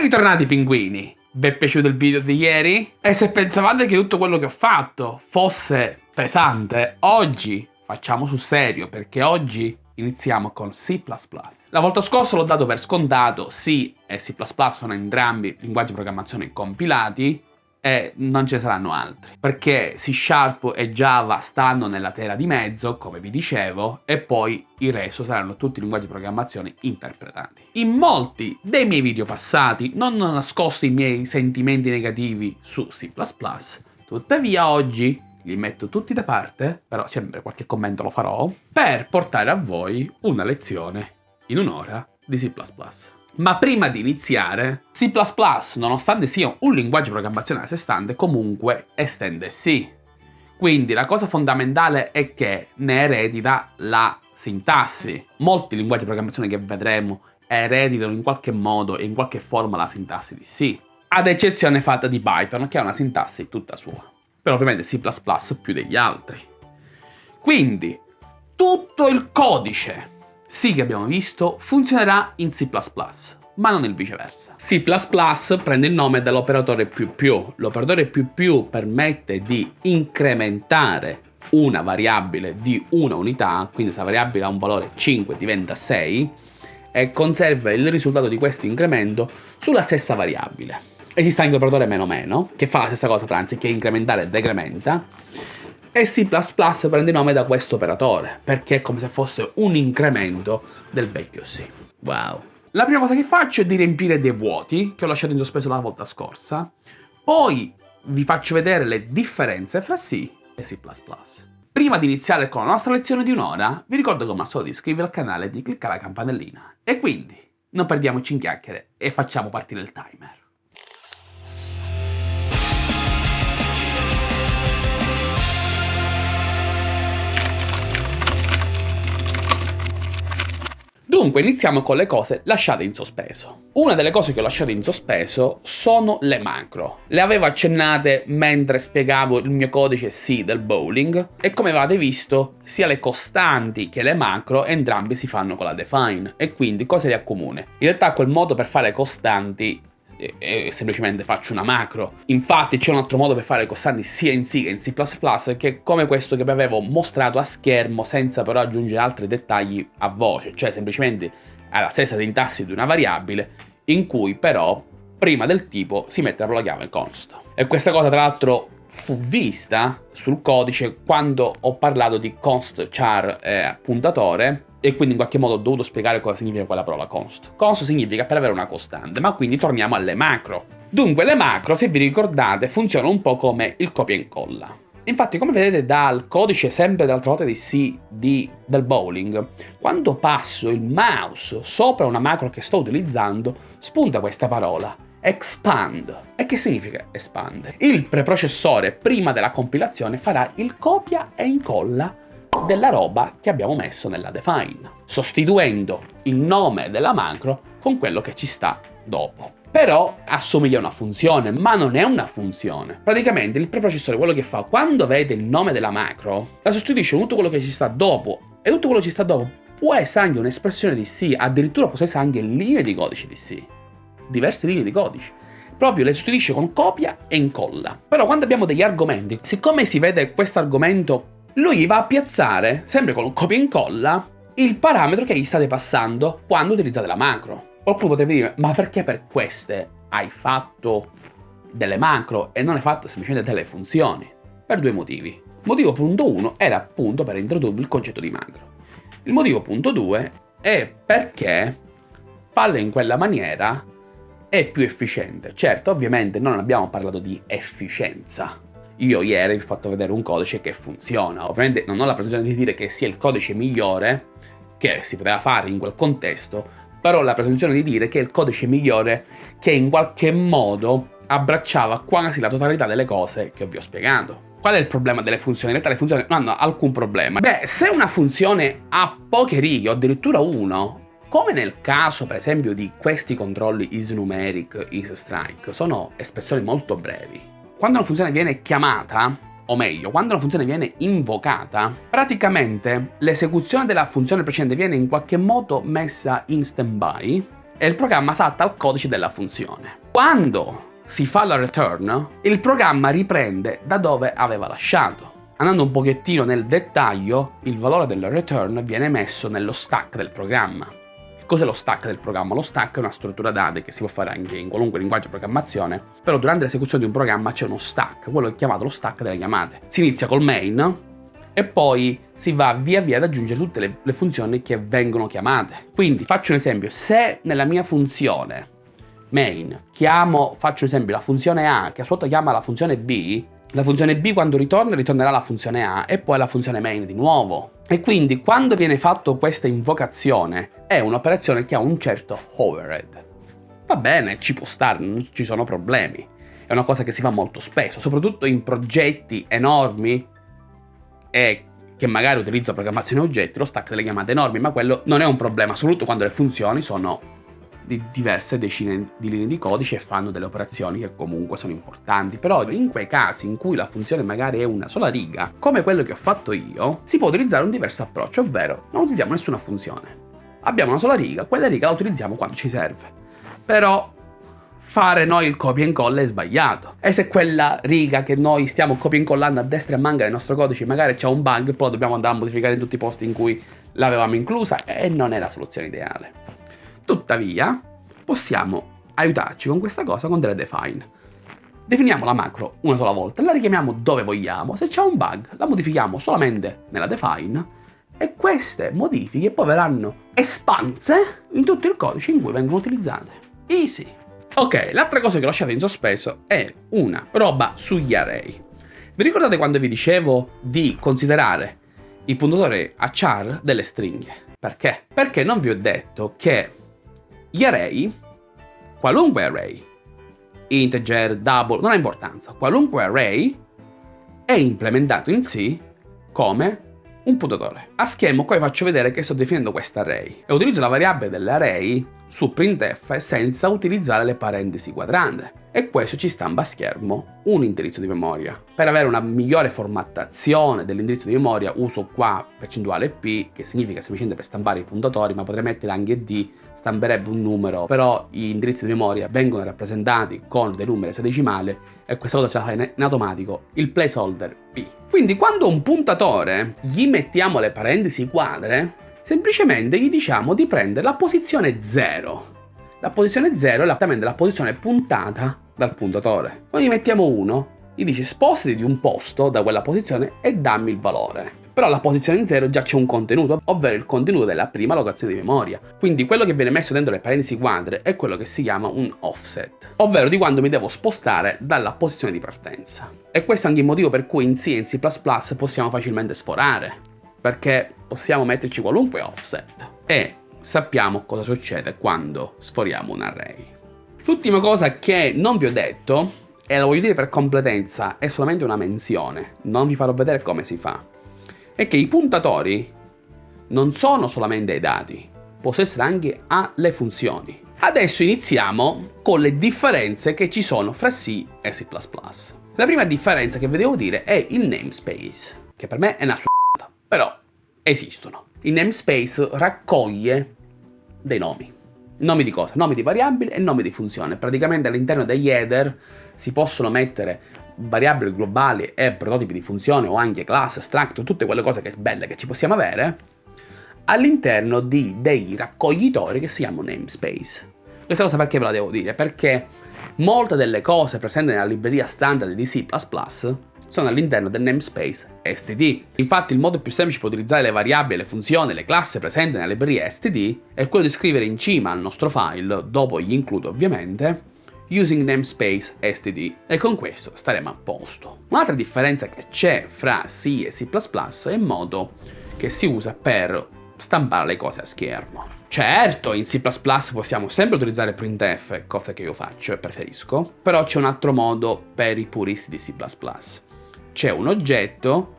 Ben ritornati pinguini! Vi è piaciuto il video di ieri? E se pensavate che tutto quello che ho fatto fosse pesante, oggi facciamo sul serio, perché oggi iniziamo con C++. La volta scorsa l'ho dato per scontato, C e C++ sono entrambi linguaggi di programmazione compilati, e non ce ne saranno altri. Perché C Sharp e Java stanno nella terra di mezzo, come vi dicevo, e poi il resto saranno tutti linguaggi di programmazione interpretati. In molti dei miei video passati non ho nascosto i miei sentimenti negativi su C++, tuttavia oggi li metto tutti da parte, però sempre qualche commento lo farò, per portare a voi una lezione in un'ora di C++. Ma prima di iniziare, C++, nonostante sia un linguaggio di programmazione a sé stante, comunque estende C. Quindi la cosa fondamentale è che ne eredita la sintassi. Molti linguaggi di programmazione che vedremo ereditano in qualche modo e in qualche forma la sintassi di C. Ad eccezione fatta di Python, che ha una sintassi tutta sua. Però ovviamente C++ più degli altri. Quindi, tutto il codice sì che abbiamo visto funzionerà in C++, ma non il viceversa. C++ prende il nome dall'operatore più più. L'operatore più più permette di incrementare una variabile di una unità, quindi se la variabile ha un valore 5 diventa 6, e conserva il risultato di questo incremento sulla stessa variabile. Esiste anche l'operatore meno meno, che fa la stessa cosa, anziché incrementare decrementa, e C++ prende nome da questo operatore, perché è come se fosse un incremento del vecchio C. Wow. La prima cosa che faccio è di riempire dei vuoti, che ho lasciato in sospeso la volta scorsa, poi vi faccio vedere le differenze fra C e C++. Prima di iniziare con la nostra lezione di un'ora, vi ricordo come al solito di iscrivervi al canale e di cliccare la campanellina. E quindi, non perdiamoci in chiacchiere e facciamo partire il timer. Dunque iniziamo con le cose lasciate in sospeso. Una delle cose che ho lasciato in sospeso sono le macro. Le avevo accennate mentre spiegavo il mio codice C del bowling e come avete visto sia le costanti che le macro entrambi si fanno con la define e quindi cosa li accomune? In realtà quel modo per fare costanti e semplicemente faccio una macro. Infatti c'è un altro modo per fare costanti sia in C che in C++ che è come questo che vi avevo mostrato a schermo senza però aggiungere altri dettagli a voce, cioè semplicemente ha la stessa sintassi di una variabile in cui però prima del tipo si mette la chiave const. E questa cosa tra l'altro fu vista sul codice quando ho parlato di const char eh, puntatore e quindi in qualche modo ho dovuto spiegare cosa significa quella parola const. Const significa per avere una costante, ma quindi torniamo alle macro. Dunque le macro, se vi ricordate, funzionano un po' come il copia e incolla. Infatti, come vedete dal codice sempre dall'altra volta di C di, del bowling, quando passo il mouse sopra una macro che sto utilizzando, spunta questa parola, expand. E che significa expand? Il preprocessore, prima della compilazione, farà il copia e incolla della roba che abbiamo messo nella define, sostituendo il nome della macro con quello che ci sta dopo. Però assomiglia a una funzione, ma non è una funzione. Praticamente il preprocessore quello che fa, quando vede il nome della macro, la sostituisce con tutto quello che ci sta dopo, e tutto quello che ci sta dopo può essere anche un'espressione di C, addirittura può essere anche linee di codice di C, diverse linee di codice proprio le sostituisce con copia e incolla. Però quando abbiamo degli argomenti, siccome si vede questo argomento lui va a piazzare, sempre con copia e incolla, il parametro che gli state passando quando utilizzate la macro. Qualcuno potrebbe dire, ma perché per queste hai fatto delle macro e non hai fatto semplicemente delle funzioni? Per due motivi. Motivo punto 1 era appunto per introdurre il concetto di macro. Il motivo punto 2 è perché farle in quella maniera è più efficiente. Certo, ovviamente non abbiamo parlato di efficienza, io ieri vi ho fatto vedere un codice che funziona. Ovviamente non ho la presunzione di dire che sia il codice migliore che si poteva fare in quel contesto, però ho la presunzione di dire che è il codice migliore che in qualche modo abbracciava quasi la totalità delle cose che vi ho spiegato. Qual è il problema delle funzioni? In realtà le funzioni non hanno alcun problema. Beh, se una funzione ha poche righe o addirittura uno, come nel caso per esempio di questi controlli isNumeric, isStrike, sono espressioni molto brevi quando una funzione viene chiamata, o meglio, quando una funzione viene invocata, praticamente l'esecuzione della funzione precedente viene in qualche modo messa in stand-by e il programma salta al codice della funzione. Quando si fa la return, il programma riprende da dove aveva lasciato. Andando un pochettino nel dettaglio, il valore del return viene messo nello stack del programma. Cos'è lo stack del programma? Lo stack è una struttura dati che si può fare anche in qualunque linguaggio di programmazione, però durante l'esecuzione di un programma c'è uno stack, quello è chiamato lo stack delle chiamate. Si inizia col main e poi si va via via ad aggiungere tutte le, le funzioni che vengono chiamate. Quindi faccio un esempio, se nella mia funzione main chiamo, faccio un esempio, la funzione A che a sua volta chiama la funzione B, la funzione B quando ritorna ritornerà la funzione A e poi la funzione main di nuovo. E quindi quando viene fatta questa invocazione è un'operazione che ha un certo overhead. Va bene, ci può stare, non ci sono problemi. È una cosa che si fa molto spesso, soprattutto in progetti enormi e che magari utilizza programmazione oggetti, lo stack delle chiamate enormi, ma quello non è un problema, soprattutto quando le funzioni sono di diverse decine di linee di codice e fanno delle operazioni che comunque sono importanti. Però in quei casi in cui la funzione magari è una sola riga, come quello che ho fatto io, si può utilizzare un diverso approccio, ovvero non utilizziamo nessuna funzione. Abbiamo una sola riga, quella riga la utilizziamo quando ci serve. Però fare noi il copia e incolla è sbagliato. E se quella riga che noi stiamo copia e incollando a destra e a manca nel nostro codice magari c'è un bug, poi dobbiamo andare a modificare in tutti i posti in cui l'avevamo inclusa e non è la soluzione ideale. Tuttavia, possiamo aiutarci con questa cosa con delle define. Definiamo la macro una sola volta, la richiamiamo dove vogliamo, se c'è un bug la modifichiamo solamente nella define e queste modifiche poi verranno espanse in tutto il codice in cui vengono utilizzate. Easy! Ok, l'altra cosa che ho lasciato in sospeso è una roba sugli array. Vi ricordate quando vi dicevo di considerare il puntatore a char delle stringhe? Perché? Perché non vi ho detto che gli array, qualunque array, integer, double, non ha importanza, qualunque array è implementato in C come un puntatore. A schema qua faccio vedere che sto definendo questo array e utilizzo la variabile dell'array su printf senza utilizzare le parentesi quadrante e questo ci stampa a schermo un indirizzo di memoria. Per avere una migliore formattazione dell'indirizzo di memoria uso qua percentuale p che significa semplicemente per stampare i puntatori ma potrei mettere anche d stamperebbe un numero, però gli indirizzi di memoria vengono rappresentati con dei numeri esadecimali e questa cosa ce la fa in automatico il placeholder P. Quindi quando un puntatore gli mettiamo le parentesi quadre, semplicemente gli diciamo di prendere la posizione 0. La posizione 0 è esattamente la posizione puntata dal puntatore. Quando gli mettiamo 1, gli dice spostati di un posto da quella posizione e dammi il valore però alla posizione 0 già c'è un contenuto, ovvero il contenuto della prima locazione di memoria. Quindi quello che viene messo dentro le parentesi quadre è quello che si chiama un offset, ovvero di quando mi devo spostare dalla posizione di partenza. E questo è anche il motivo per cui in C e in C++ possiamo facilmente sforare, perché possiamo metterci qualunque offset e sappiamo cosa succede quando sforiamo un array. L'ultima cosa che non vi ho detto, e lo voglio dire per completezza, è solamente una menzione, non vi farò vedere come si fa è che i puntatori non sono solamente ai dati, possono essere anche alle funzioni. Adesso iniziamo con le differenze che ci sono fra C e C++. La prima differenza che vi devo dire è il namespace, che per me è una s***a, però esistono. Il namespace raccoglie dei nomi. Nomi di cosa? Nomi di variabili e nomi di funzione. Praticamente all'interno degli header si possono mettere variabili globali e prototipi di funzione o anche class, struct, tutte quelle cose che belle che ci possiamo avere all'interno di dei raccoglitori che si chiamano namespace. Questa cosa perché ve la devo dire? Perché molte delle cose presenti nella libreria standard di C++ sono all'interno del namespace std. Infatti il modo più semplice per utilizzare le variabili, le funzioni, le classi presenti nella libreria std è quello di scrivere in cima al nostro file, dopo gli include ovviamente, using namespace std e con questo staremo a posto. Un'altra differenza che c'è fra C e C++ è il modo che si usa per stampare le cose a schermo. Certo, in C++ possiamo sempre utilizzare printf, cosa che io faccio e preferisco, però c'è un altro modo per i puristi di C++. C'è un oggetto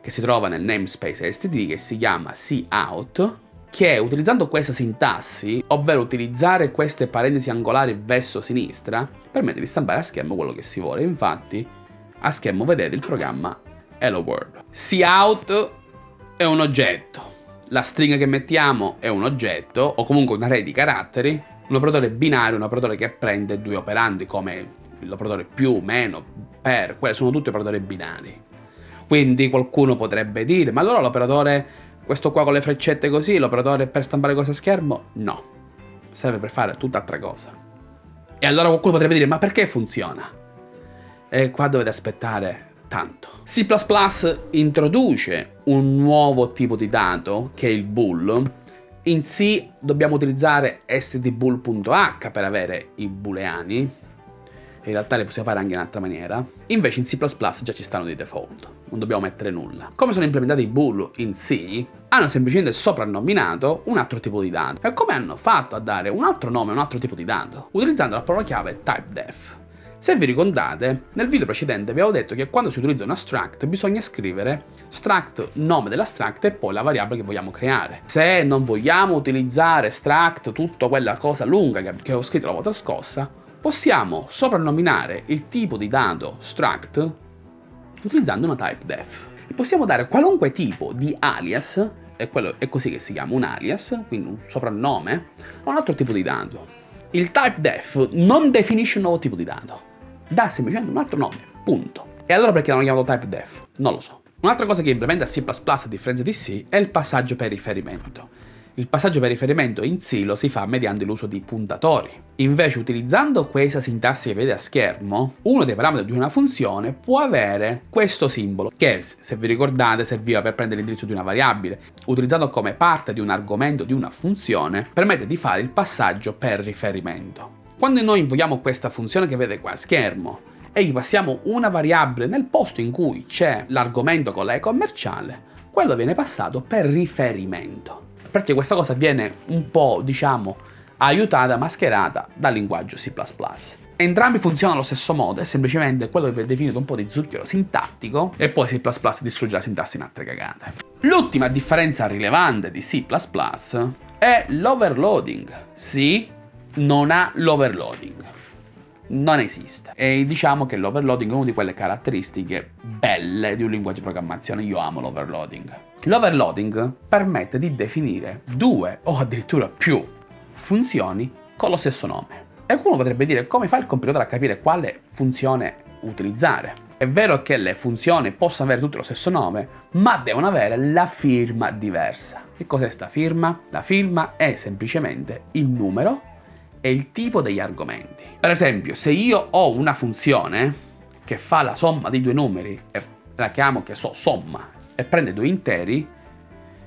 che si trova nel namespace std che si chiama cout che utilizzando questa sintassi, ovvero utilizzare queste parentesi angolari verso-sinistra, permette di stampare a schermo quello che si vuole. Infatti, a schermo vedete il programma Hello World. Cout è un oggetto, la stringa che mettiamo è un oggetto, o comunque un array di caratteri, Un operatore binario un operatore che prende due operandi come l'operatore più, meno, per, quelli sono tutti operatori binari. Quindi qualcuno potrebbe dire, ma allora l'operatore, questo qua con le freccette così, l'operatore per stampare cose a schermo? No, serve per fare tutt'altra cosa. E allora qualcuno potrebbe dire, ma perché funziona? E qua dovete aspettare tanto. C++ introduce un nuovo tipo di dato, che è il bool. In C dobbiamo utilizzare stdbool.h per avere i booleani, in realtà le possiamo fare anche in un'altra maniera. Invece in C++ già ci stanno di default, non dobbiamo mettere nulla. Come sono implementati i bool in C, hanno semplicemente soprannominato un altro tipo di dato. E come hanno fatto a dare un altro nome a un altro tipo di dato? Utilizzando la parola chiave typedef. Se vi ricordate, nel video precedente vi avevo detto che quando si utilizza un struct bisogna scrivere struct nome dell'struct e poi la variabile che vogliamo creare. Se non vogliamo utilizzare struct, tutta quella cosa lunga che ho scritto la volta scorsa, possiamo soprannominare il tipo di dato struct utilizzando una typedef. E possiamo dare qualunque tipo di alias, e quello è così che si chiama un alias, quindi un soprannome, a un altro tipo di dato. Il typedef non definisce un nuovo tipo di dato, dà semplicemente un altro nome, punto. E allora perché l'hanno chiamato typedef? Non lo so. Un'altra cosa che implementa C++ a differenza di C è il passaggio per riferimento. Il passaggio per riferimento in C lo si fa mediante l'uso di puntatori. Invece utilizzando questa sintassi che vede a schermo, uno dei parametri di una funzione può avere questo simbolo, che se vi ricordate serviva per prendere l'indirizzo di una variabile. Utilizzando come parte di un argomento di una funzione, permette di fare il passaggio per riferimento. Quando noi invochiamo questa funzione che vede qua a schermo, e gli passiamo una variabile nel posto in cui c'è l'argomento con la e commerciale, quello viene passato per riferimento perché questa cosa viene un po', diciamo, aiutata, mascherata dal linguaggio C++. Entrambi funzionano allo stesso modo, è semplicemente quello che viene definito un po' di zucchero sintattico e poi C++ distrugge la sintassi in altre cagate. L'ultima differenza rilevante di C++ è l'overloading. C non ha l'overloading. Non esiste. E diciamo che l'overloading è una di quelle caratteristiche belle di un linguaggio di programmazione. Io amo l'overloading. L'overloading permette di definire due o addirittura più funzioni con lo stesso nome. E qualcuno potrebbe dire come fa il compilatore a capire quale funzione utilizzare. È vero che le funzioni possono avere tutte lo stesso nome, ma devono avere la firma diversa. Che cos'è sta firma? La firma è semplicemente il numero e il tipo degli argomenti. Per esempio, se io ho una funzione che fa la somma dei due numeri e la chiamo, che so, somma e prende due interi,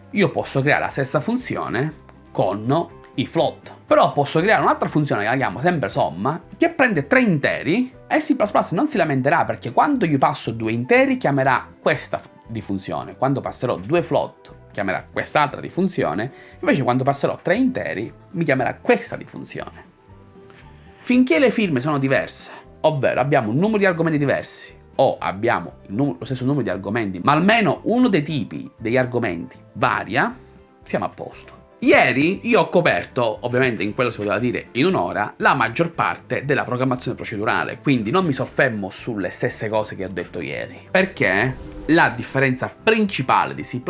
io posso creare la stessa funzione con i float. Però posso creare un'altra funzione che la chiamo sempre somma, che prende tre interi e C++ non si lamenterà perché quando gli passo due interi chiamerà questa di funzione, quando passerò due float chiamerà quest'altra di funzione, invece quando passerò tre interi mi chiamerà questa di funzione. Finché le firme sono diverse, ovvero abbiamo un numero di argomenti diversi, o abbiamo lo stesso numero di argomenti, ma almeno uno dei tipi degli argomenti varia, siamo a posto. Ieri io ho coperto, ovviamente in quello si poteva dire in un'ora, la maggior parte della programmazione procedurale, quindi non mi soffermo sulle stesse cose che ho detto ieri, perché la differenza principale di C++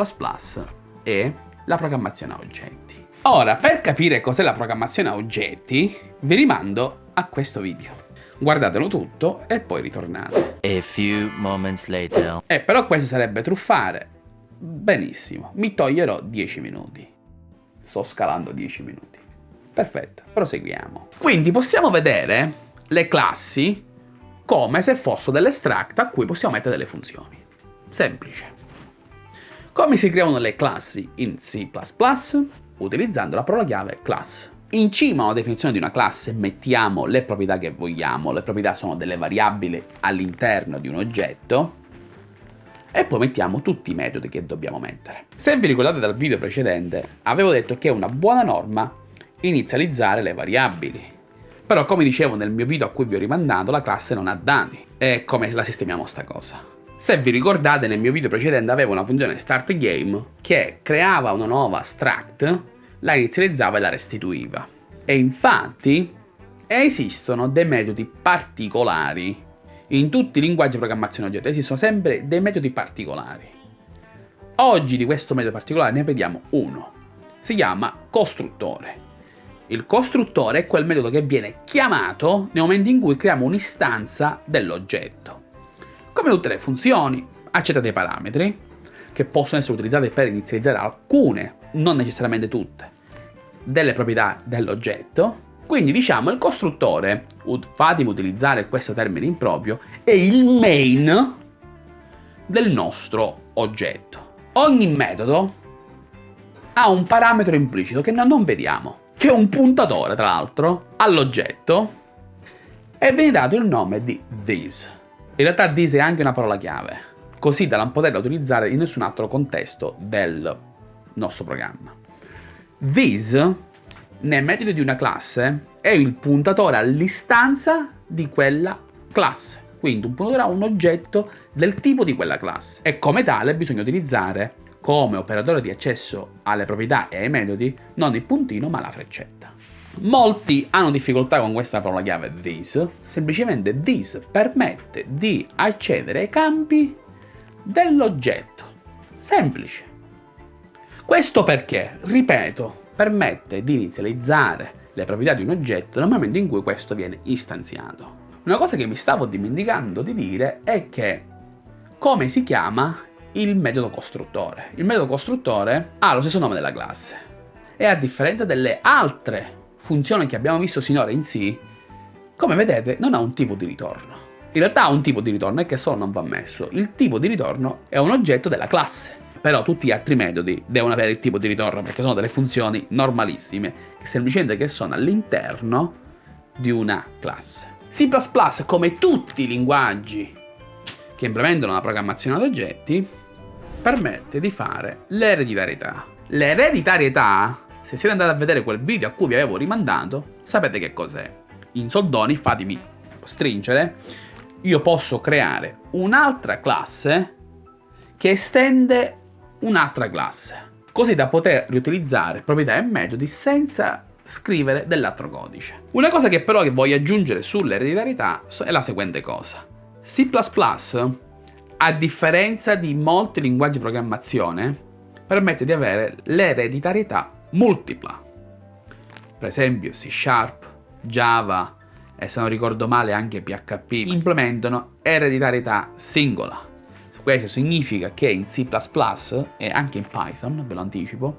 è la programmazione a oggetti. Ora, per capire cos'è la programmazione a oggetti, vi rimando a questo video guardatelo tutto e poi ritornate. A few moments later. Eh, però questo sarebbe truffare. Benissimo, mi toglierò 10 minuti. Sto scalando 10 minuti. Perfetto, proseguiamo. Quindi possiamo vedere le classi come se fossero delle extract a cui possiamo mettere delle funzioni. Semplice. Come si creano le classi in C++? Utilizzando la parola chiave class. In cima alla definizione di una classe mettiamo le proprietà che vogliamo, le proprietà sono delle variabili all'interno di un oggetto, e poi mettiamo tutti i metodi che dobbiamo mettere. Se vi ricordate dal video precedente, avevo detto che è una buona norma inizializzare le variabili. Però come dicevo nel mio video a cui vi ho rimandato, la classe non ha dati. E come la sistemiamo sta cosa? Se vi ricordate nel mio video precedente avevo una funzione startGame che creava una nuova struct la inizializzava e la restituiva. E infatti esistono dei metodi particolari. In tutti i linguaggi di programmazione oggetto esistono sempre dei metodi particolari. Oggi di questo metodo particolare ne vediamo uno. Si chiama costruttore. Il costruttore è quel metodo che viene chiamato nel momento in cui creiamo un'istanza dell'oggetto. Come tutte le funzioni, accetta dei parametri, che possono essere utilizzati per inizializzare alcune, non necessariamente tutte, delle proprietà dell'oggetto. Quindi diciamo il costruttore, fatemi utilizzare questo termine improprio, è il main del nostro oggetto. Ogni metodo ha un parametro implicito che noi non vediamo, che è un puntatore tra l'altro all'oggetto e viene dato il nome di this. In realtà this è anche una parola chiave, così da non poterla utilizzare in nessun altro contesto del nostro programma. This, nel metodo di una classe, è il puntatore all'istanza di quella classe. Quindi un puntatore a un oggetto del tipo di quella classe. E come tale bisogna utilizzare come operatore di accesso alle proprietà e ai metodi non il puntino ma la freccetta. Molti hanno difficoltà con questa parola chiave this, semplicemente this permette di accedere ai campi dell'oggetto. Semplice. Questo perché, ripeto, permette di inizializzare le proprietà di un oggetto nel momento in cui questo viene istanziato. Una cosa che mi stavo dimenticando di dire è che come si chiama il metodo costruttore. Il metodo costruttore ha lo stesso nome della classe e a differenza delle altre funzioni che abbiamo visto sinora in C, come vedete non ha un tipo di ritorno. In realtà ha un tipo di ritorno e che solo non va messo. Il tipo di ritorno è un oggetto della classe. Però tutti gli altri metodi devono avere il tipo di ritorno perché sono delle funzioni normalissime, che semplicemente che sono all'interno di una classe. C++, come tutti i linguaggi che implementano la programmazione ad oggetti, permette di fare l'ereditarietà. L'ereditarietà, se siete andati a vedere quel video a cui vi avevo rimandato, sapete che cos'è. In soldoni, fatemi stringere, io posso creare un'altra classe che estende un'altra classe, così da poter riutilizzare proprietà e metodi senza scrivere dell'altro codice. Una cosa che però voglio aggiungere sull'ereditarietà è la seguente cosa. C++ a differenza di molti linguaggi di programmazione, permette di avere l'ereditarietà multipla. Per esempio C Sharp, Java e se non ricordo male anche PHP implementano ereditarietà singola. Questo significa che in C++ e anche in Python, ve lo anticipo,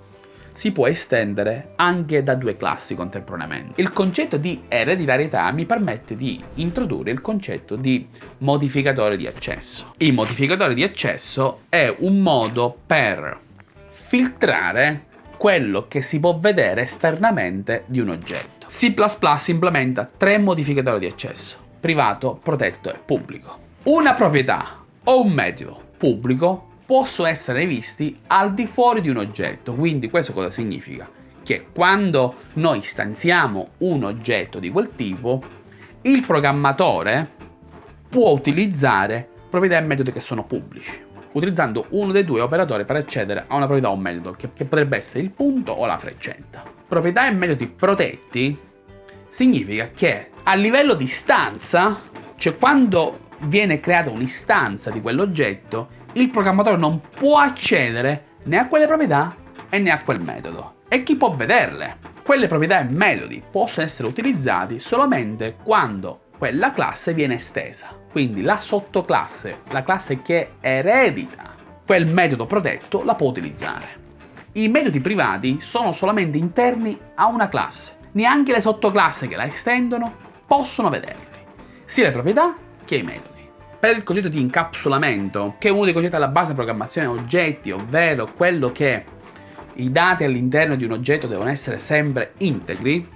si può estendere anche da due classi contemporaneamente. Il concetto di ereditarietà mi permette di introdurre il concetto di modificatore di accesso. Il modificatore di accesso è un modo per filtrare quello che si può vedere esternamente di un oggetto. C++ implementa tre modificatori di accesso, privato, protetto e pubblico. Una proprietà o un metodo pubblico possono essere visti al di fuori di un oggetto. Quindi questo cosa significa? Che quando noi stanziamo un oggetto di quel tipo, il programmatore può utilizzare proprietà e metodi che sono pubblici, utilizzando uno dei due operatori per accedere a una proprietà o un metodo, che, che potrebbe essere il punto o la freccetta. Proprietà e metodi protetti significa che a livello di stanza, cioè quando viene creata un'istanza di quell'oggetto, il programmatore non può accedere né a quelle proprietà e né a quel metodo. E chi può vederle? Quelle proprietà e metodi possono essere utilizzati solamente quando quella classe viene estesa. Quindi la sottoclasse, la classe che eredita quel metodo protetto, la può utilizzare. I metodi privati sono solamente interni a una classe. Neanche le sottoclasse che la estendono possono vederli, sia le proprietà che i metodi per il concetto di incapsulamento, che è uno dei concetti alla base della programmazione oggetti, ovvero quello che i dati all'interno di un oggetto devono essere sempre integri,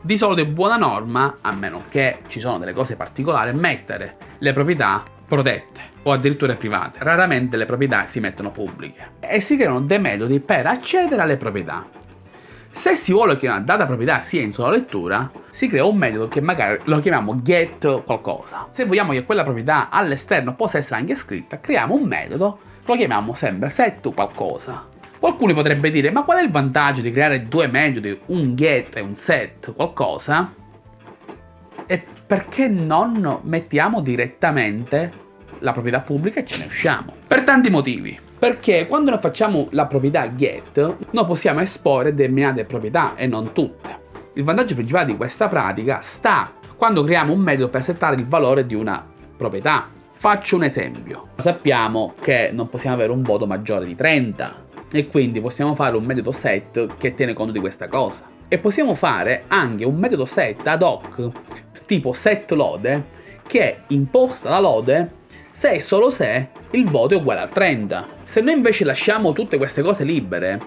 di solito è buona norma, a meno che ci sono delle cose particolari, mettere le proprietà protette o addirittura private. Raramente le proprietà si mettono pubbliche e si creano dei metodi per accedere alle proprietà. Se si vuole che una data proprietà sia in sola lettura, si crea un metodo che magari lo chiamiamo get qualcosa. Se vogliamo che quella proprietà all'esterno possa essere anche scritta, creiamo un metodo, lo chiamiamo sempre set qualcosa. Qualcuno potrebbe dire, ma qual è il vantaggio di creare due metodi, un get e un set qualcosa? E perché non mettiamo direttamente la proprietà pubblica e ce ne usciamo? Per tanti motivi. Perché quando noi facciamo la proprietà get, noi possiamo esporre determinate proprietà e non tutte. Il vantaggio principale di questa pratica sta quando creiamo un metodo per settare il valore di una proprietà. Faccio un esempio. Sappiamo che non possiamo avere un voto maggiore di 30 e quindi possiamo fare un metodo set che tiene conto di questa cosa. E possiamo fare anche un metodo set ad hoc tipo set lode che imposta la lode se e solo se il voto è uguale a 30. Se noi invece lasciamo tutte queste cose libere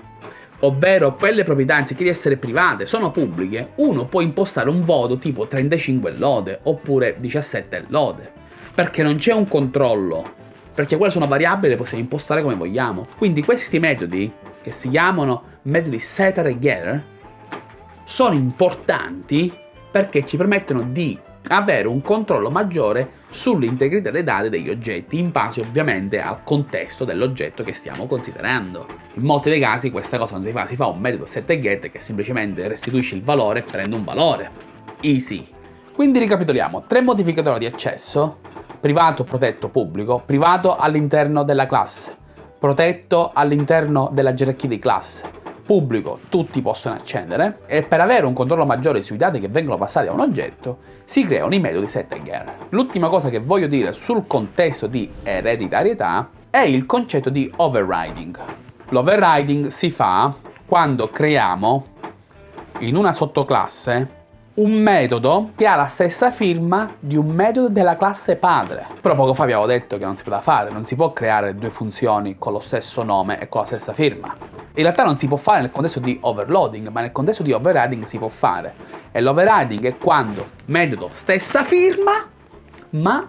ovvero quelle proprietà anziché di essere private sono pubbliche, uno può impostare un voto tipo 35 lode oppure 17 lode, perché non c'è un controllo, perché quelle sono variabili le possiamo impostare come vogliamo. Quindi questi metodi, che si chiamano metodi set and getter, sono importanti perché ci permettono di avere un controllo maggiore sull'integrità dei dati degli oggetti, in base ovviamente al contesto dell'oggetto che stiamo considerando. In molti dei casi questa cosa non si fa, si fa un metodo set e get che semplicemente restituisce il valore e prende un valore. Easy. Quindi ricapitoliamo, tre modificatori di accesso, privato, protetto, pubblico, privato all'interno della classe, protetto all'interno della gerarchia di classe, pubblico tutti possono accedere e per avere un controllo maggiore sui dati che vengono passati a un oggetto si creano i metodi set and get. L'ultima cosa che voglio dire sul contesto di ereditarietà è il concetto di overriding. L'overriding si fa quando creiamo in una sottoclasse un metodo che ha la stessa firma di un metodo della classe padre. Però poco fa avevo detto che non si poteva fare, non si può creare due funzioni con lo stesso nome e con la stessa firma. In realtà non si può fare nel contesto di overloading, ma nel contesto di overriding si può fare. E l'overriding è quando metodo stessa firma, ma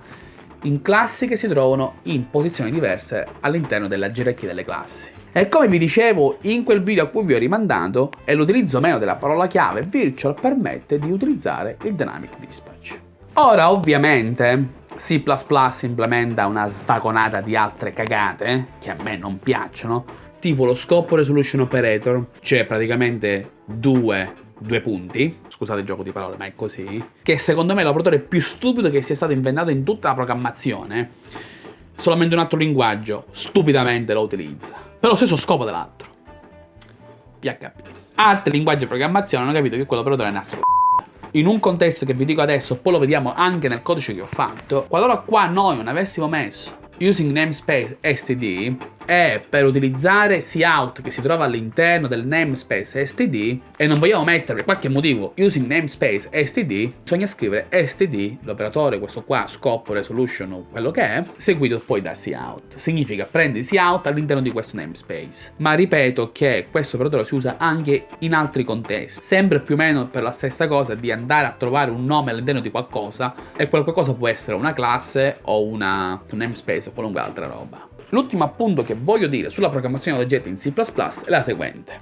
in classi che si trovano in posizioni diverse all'interno della gerarchia delle classi. E come vi dicevo in quel video a cui vi ho rimandato, è l'utilizzo meno della parola chiave virtual permette di utilizzare il dynamic dispatch. Ora ovviamente C++ implementa una svagonata di altre cagate che a me non piacciono, tipo lo scopo resolution operator, cioè praticamente due, due punti, scusate il gioco di parole ma è così, che secondo me è l'operatore più stupido che sia stato inventato in tutta la programmazione, solamente un altro linguaggio stupidamente lo utilizza per lo stesso scopo dell'altro. PHP. Altri linguaggi di programmazione hanno capito che quell'operatore è nastro in un contesto che vi dico adesso, poi lo vediamo anche nel codice che ho fatto, qualora qua noi non avessimo messo using namespace std è per utilizzare cout che si trova all'interno del namespace std e non vogliamo mettere per qualche motivo using namespace std, bisogna scrivere std, l'operatore questo qua, scopo, resolution o quello che è, seguito poi da cout. Significa prendi cout all'interno di questo namespace. Ma ripeto che questo operatore si usa anche in altri contesti, sempre più o meno per la stessa cosa di andare a trovare un nome all'interno di qualcosa e quel qualcosa può essere una classe o una, un namespace o qualunque altra roba. L'ultimo appunto che voglio dire sulla programmazione di oggetti in C++ è la seguente.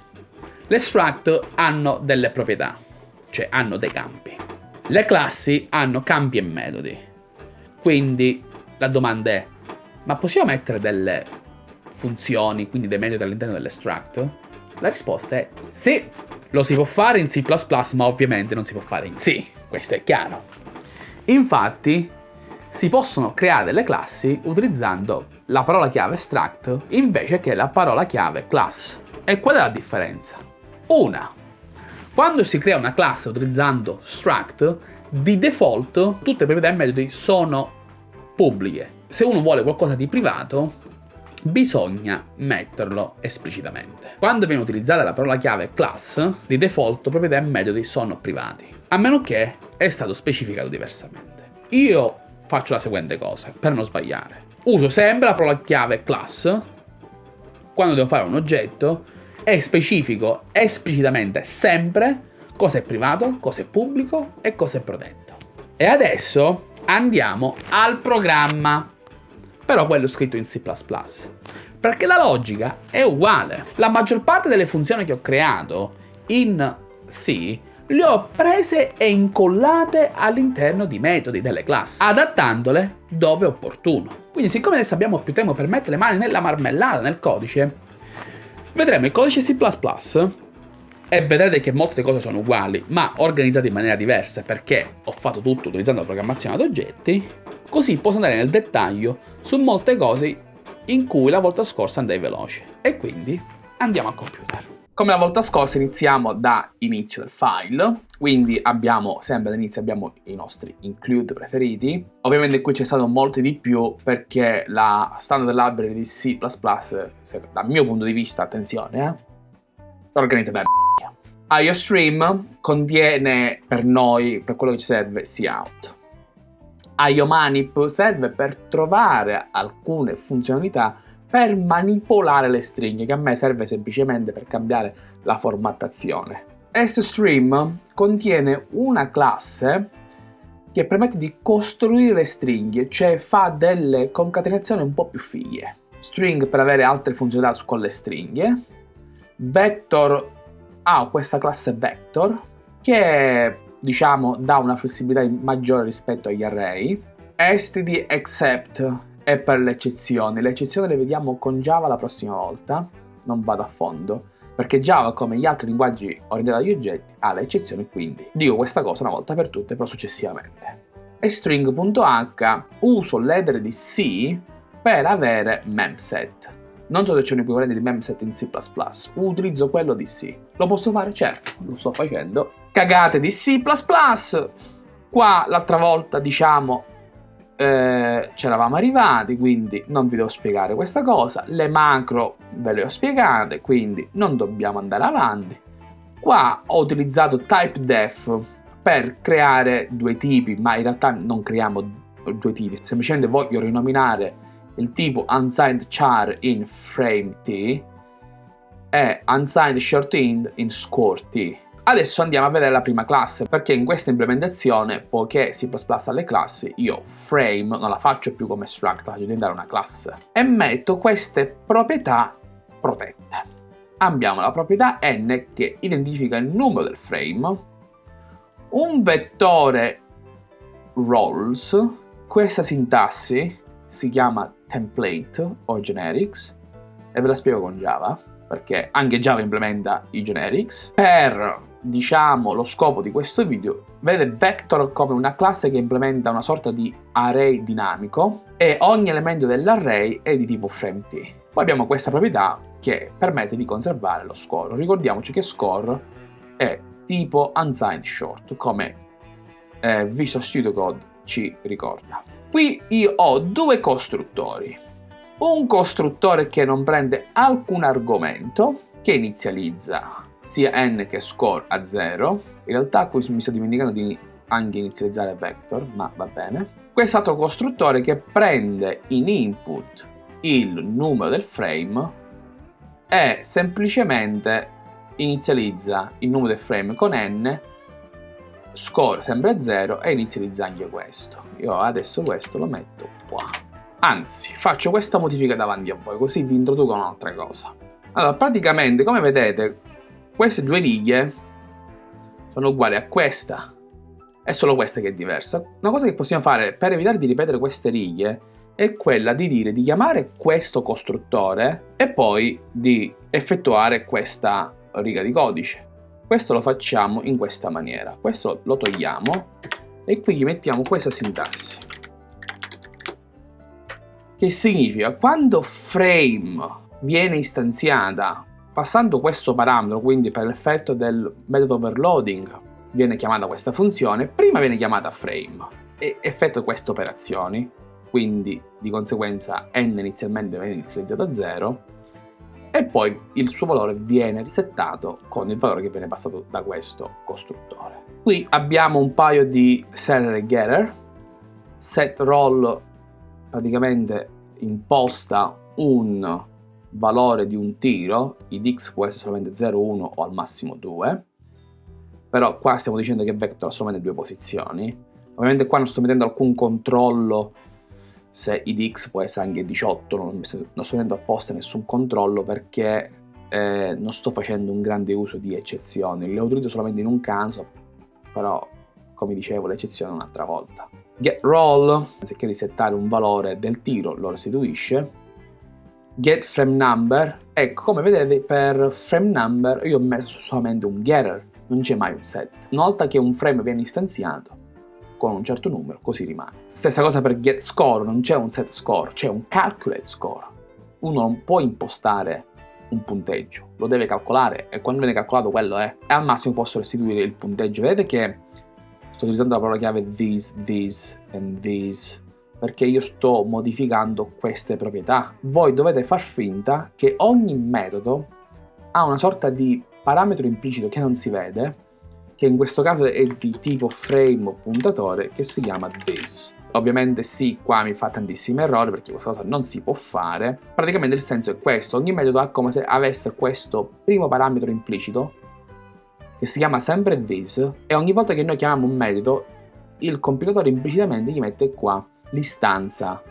Le struct hanno delle proprietà, cioè hanno dei campi. Le classi hanno campi e metodi. Quindi la domanda è, ma possiamo mettere delle funzioni, quindi dei metodi all'interno delle struct? La risposta è sì. Lo si può fare in C++, ma ovviamente non si può fare in C, questo è chiaro. Infatti, si possono creare delle classi utilizzando la parola chiave struct invece che la parola chiave class. E qual è la differenza? Una, quando si crea una classe utilizzando struct, di default tutte le proprietà e metodi sono pubbliche. Se uno vuole qualcosa di privato, bisogna metterlo esplicitamente. Quando viene utilizzata la parola chiave class, di default proprietà e metodi sono privati, a meno che è stato specificato diversamente. Io faccio la seguente cosa, per non sbagliare. Uso sempre la parola chiave class quando devo fare un oggetto e specifico esplicitamente sempre cosa è privato, cosa è pubblico e cosa è protetto. E adesso andiamo al programma, però quello scritto in C++, perché la logica è uguale. La maggior parte delle funzioni che ho creato in C le ho prese e incollate all'interno di metodi delle classi, adattandole dove opportuno. Quindi siccome adesso abbiamo più tempo per mettere le mani nella marmellata, nel codice, vedremo il codice C++ e vedrete che molte cose sono uguali, ma organizzate in maniera diversa perché ho fatto tutto utilizzando la programmazione ad oggetti, così posso andare nel dettaglio su molte cose in cui la volta scorsa andai veloce. E quindi andiamo al computer. Come la volta scorsa iniziamo da inizio del file, quindi abbiamo sempre all'inizio abbiamo i nostri include preferiti. Ovviamente qui c'è stato molto di più perché la standard library di C++, dal mio punto di vista, attenzione, eh, organizzata da IOStream contiene per noi, per quello che ci serve, cout. IOManip serve per trovare alcune funzionalità per manipolare le stringhe, che a me serve semplicemente per cambiare la formattazione. SStream contiene una classe che permette di costruire le stringhe, cioè fa delle concatenazioni un po' più fighe. String per avere altre funzionalità con le stringhe. Vector ha questa classe vector che diciamo dà una flessibilità maggiore rispetto agli array. std except è per le eccezioni. Le eccezioni le vediamo con Java la prossima volta, non vado a fondo, perché Java, come gli altri linguaggi orientati agli oggetti, ha le eccezioni, quindi dico questa cosa una volta per tutte, però successivamente. E string.h uso l'header di C per avere memset. Non so se c'è un equivalente di memset in C++, utilizzo quello di C. Lo posso fare? Certo, lo sto facendo. Cagate di C++! Qua l'altra volta, diciamo, eh, c'eravamo arrivati, quindi non vi devo spiegare questa cosa. Le macro ve le ho spiegate, quindi non dobbiamo andare avanti. Qua ho utilizzato typedef per creare due tipi, ma in realtà non creiamo due tipi, semplicemente voglio rinominare il tipo unsigned char in frame t e unsigned short int in score t. Adesso andiamo a vedere la prima classe, perché in questa implementazione, poiché C++ ha le classi, io frame non la faccio più come struct, la faccio diventare una classe. E metto queste proprietà protette. Abbiamo la proprietà n che identifica il numero del frame, un vettore roles, questa sintassi si chiama template o generics, e ve la spiego con Java, perché anche Java implementa i generics, per diciamo, lo scopo di questo video, vede Vector come una classe che implementa una sorta di array dinamico e ogni elemento dell'array è di tipo FrameT. Poi abbiamo questa proprietà che permette di conservare lo score. Ricordiamoci che score è tipo unsigned short, come eh, Visual Studio Code ci ricorda. Qui io ho due costruttori. Un costruttore che non prende alcun argomento, che inizializza sia n che score a 0. In realtà qui mi sto dimenticando di anche inizializzare vector, ma va bene. Quest'altro costruttore che prende in input il numero del frame e semplicemente inizializza il numero del frame con n, score sempre a 0 e inizializza anche questo. Io adesso questo lo metto qua. Anzi, faccio questa modifica davanti a voi, così vi introduco un'altra cosa. Allora, praticamente, come vedete, queste due righe sono uguali a questa. È solo questa che è diversa. Una cosa che possiamo fare per evitare di ripetere queste righe è quella di dire di chiamare questo costruttore e poi di effettuare questa riga di codice. Questo lo facciamo in questa maniera. Questo lo togliamo e qui gli mettiamo questa sintassi. Che significa quando frame viene istanziata Passando questo parametro, quindi per l'effetto del metodo overloading, viene chiamata questa funzione, prima viene chiamata frame e effettua queste operazioni, quindi di conseguenza n inizialmente viene inizializzato a 0 e poi il suo valore viene settato con il valore che viene passato da questo costruttore. Qui abbiamo un paio di setter e getter, set roll praticamente imposta un valore di un tiro, id x può essere solamente 0, 1 o al massimo 2, però qua stiamo dicendo che vector ha solamente due posizioni, ovviamente qua non sto mettendo alcun controllo se id x può essere anche 18, non, sto mettendo apposta nessun controllo perché eh, non sto facendo un grande uso di eccezioni, le utilizzo solamente in un caso, però come dicevo l'eccezione un'altra volta. Get roll, anziché risettare un valore del tiro, lo restituisce, get frame number. Ecco come vedete per frame number io ho messo solamente un getter non c'è mai un set. Una volta che un frame viene istanziato con un certo numero così rimane. Stessa cosa per get score non c'è un set score c'è un calculate score. Uno non può impostare un punteggio, lo deve calcolare e quando viene calcolato quello è. E al massimo posso restituire il punteggio. Vedete che sto utilizzando la parola chiave this, this and this perché io sto modificando queste proprietà. Voi dovete far finta che ogni metodo ha una sorta di parametro implicito che non si vede, che in questo caso è di tipo frame puntatore, che si chiama this. Ovviamente sì, qua mi fa tantissimi errori perché questa cosa non si può fare. Praticamente il senso è questo, ogni metodo ha come se avesse questo primo parametro implicito che si chiama sempre this e ogni volta che noi chiamiamo un metodo il compilatore implicitamente gli mette qua l'istanza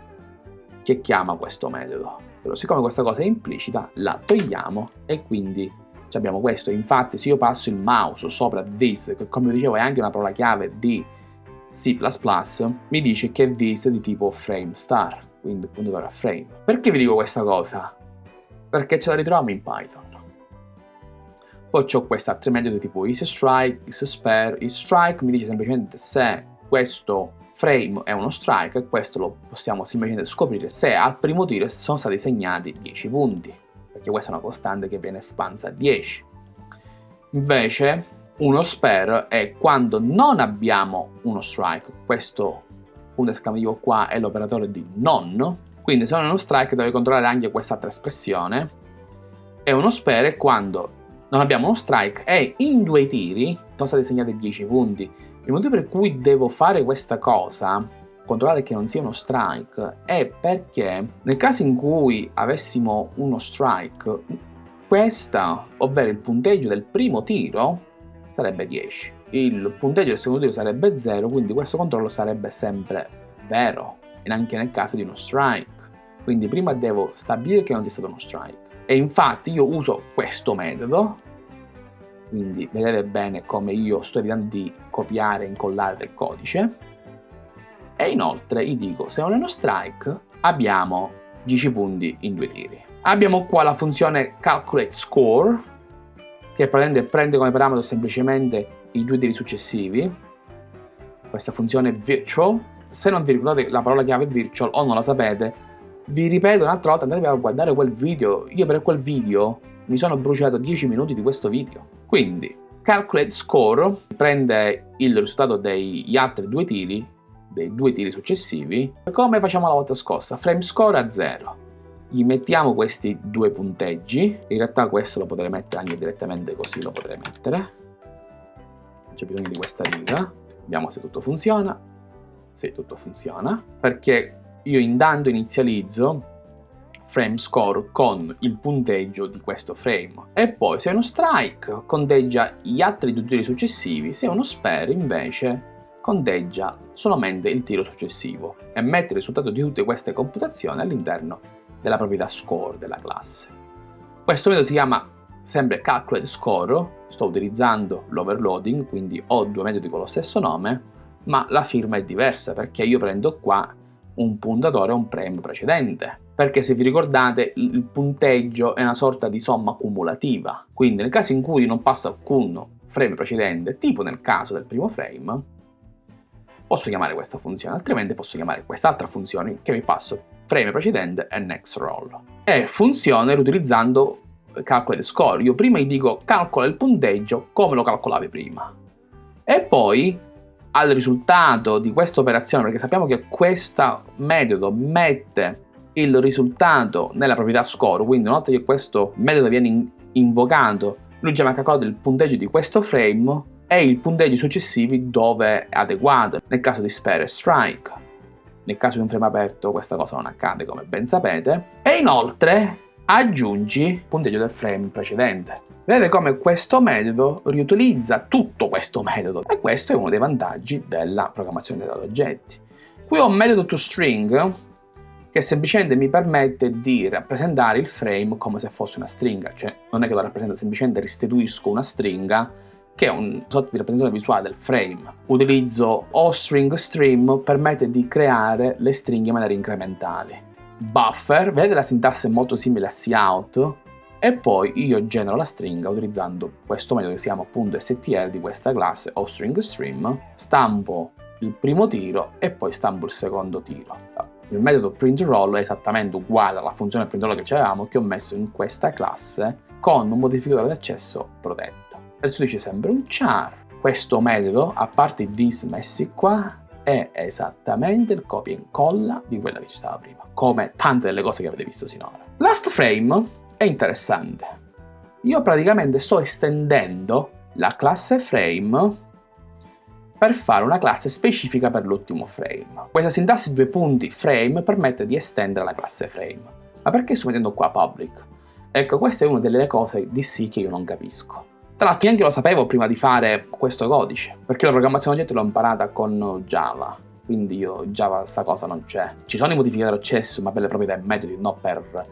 che chiama questo metodo. Però siccome questa cosa è implicita la togliamo e quindi abbiamo questo. Infatti se io passo il mouse sopra this, che come dicevo è anche una parola chiave di C++, mi dice che this è di tipo frame star, quindi puntatore a frame. Perché vi dico questa cosa? Perché ce la ritroviamo in Python. Poi ho questi altri metodi tipo isStrike, isSpare, isStrike mi dice semplicemente se questo frame è uno strike e questo lo possiamo semplicemente scoprire se al primo tiro sono stati segnati 10 punti, perché questa è una costante che viene espansa a 10. Invece uno spare è quando non abbiamo uno strike, questo punto esclamativo qua è l'operatore di non, quindi se non è uno strike deve controllare anche quest'altra espressione, e uno spare è quando non abbiamo uno strike e in due tiri sono stati segnati 10 punti, il motivo per cui devo fare questa cosa, controllare che non sia uno strike, è perché nel caso in cui avessimo uno strike, questa, ovvero il punteggio del primo tiro, sarebbe 10. Il punteggio del secondo tiro sarebbe 0, quindi questo controllo sarebbe sempre vero, e anche nel caso di uno strike. Quindi prima devo stabilire che non sia stato uno strike. E infatti io uso questo metodo quindi vedete bene come io sto evitando di copiare e incollare del codice. E inoltre gli dico se non è uno strike abbiamo 10 punti in due tiri. Abbiamo qua la funzione calculate score che prende, prende come parametro semplicemente i due tiri successivi. Questa funzione virtual. Se non vi ricordate la parola chiave virtual o non la sapete vi ripeto un'altra volta andate a guardare quel video. Io per quel video mi sono bruciato 10 minuti di questo video quindi calculate score prende il risultato degli altri due tiri, dei due tiri successivi, come facciamo la volta scorsa, frame score a 0. Gli mettiamo questi due punteggi, in realtà questo lo potrei mettere anche direttamente così, lo potrei mettere. Non c'è bisogno di questa riga, vediamo se tutto funziona. Sì, tutto funziona, perché io intanto inizializzo frame score con il punteggio di questo frame e poi se è uno strike conteggia gli altri due tiri successivi, se è uno spare invece conteggia solamente il tiro successivo e mette il risultato di tutte queste computazioni all'interno della proprietà score della classe. Questo metodo si chiama sempre calculate score, sto utilizzando l'overloading, quindi ho due metodi con lo stesso nome, ma la firma è diversa perché io prendo qua un puntatore o un premio precedente. Perché se vi ricordate il punteggio è una sorta di somma cumulativa, quindi nel caso in cui non passa alcun frame precedente, tipo nel caso del primo frame, posso chiamare questa funzione, altrimenti posso chiamare quest'altra funzione che mi passo frame precedente e next roll. E funziona utilizzando calculate score. Io prima gli dico calcola il punteggio come lo calcolavi prima. E poi al risultato di questa operazione, perché sappiamo che questo metodo mette il risultato nella proprietà score, quindi una volta che questo metodo viene invocato, lui già mi ha calcolato il punteggio di questo frame e i punteggi successivi dove è adeguato, nel caso di spare e strike. Nel caso di un frame aperto questa cosa non accade come ben sapete. E inoltre aggiungi il punteggio del frame precedente. Vedete come questo metodo riutilizza tutto questo metodo e questo è uno dei vantaggi della programmazione dei dati oggetti. Qui ho un metodo toString che semplicemente mi permette di rappresentare il frame come se fosse una stringa, cioè non è che lo rappresento, semplicemente restituisco una stringa che è una sorta di rappresentazione visuale del frame. Utilizzo oStringStream permette di creare le stringhe in maniera incrementali buffer, vedete la sintassi è molto simile a cout e poi io genero la stringa utilizzando questo metodo che si chiama appunto str di questa classe o stream, stampo il primo tiro e poi stampo il secondo tiro. Il metodo printRoll è esattamente uguale alla funzione printRoll che avevamo che ho messo in questa classe con un modificatore di accesso protetto. Adesso dice sempre un char. Questo metodo, a parte i this messi qua, è esattamente il copia e incolla di quella che ci stava prima, come tante delle cose che avete visto sinora. Last frame è interessante. Io praticamente sto estendendo la classe frame per fare una classe specifica per l'ultimo frame. Questa sintassi due punti frame permette di estendere la classe frame. Ma perché sto mettendo qua public? Ecco, questa è una delle cose di sì che io non capisco. Tra l'altro neanche lo sapevo prima di fare questo codice, perché la programmazione oggetti l'ho imparata con Java, quindi io Java sta cosa non c'è. Ci sono i modificatori accesso, ma per le proprietà e metodi, non per